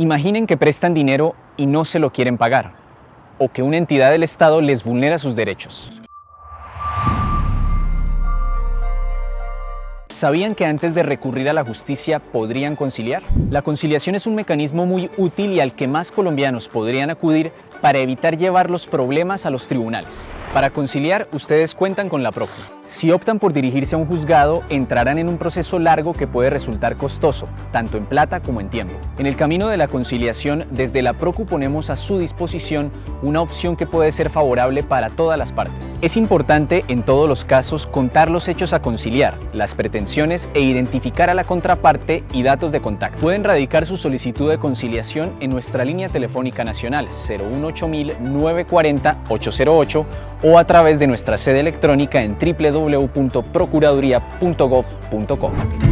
Imaginen que prestan dinero y no se lo quieren pagar, o que una entidad del Estado les vulnera sus derechos. ¿Sabían que antes de recurrir a la justicia podrían conciliar? La conciliación es un mecanismo muy útil y al que más colombianos podrían acudir para evitar llevar los problemas a los tribunales. Para conciliar, ustedes cuentan con la PROCU. Si optan por dirigirse a un juzgado, entrarán en un proceso largo que puede resultar costoso, tanto en plata como en tiempo. En el camino de la conciliación, desde la PROCU ponemos a su disposición una opción que puede ser favorable para todas las partes. Es importante, en todos los casos, contar los hechos a conciliar, las pretensiones e identificar a la contraparte y datos de contacto. Pueden radicar su solicitud de conciliación en nuestra línea telefónica nacional 018 940 808 o a través de nuestra sede electrónica en www.procuraduría.gov.co.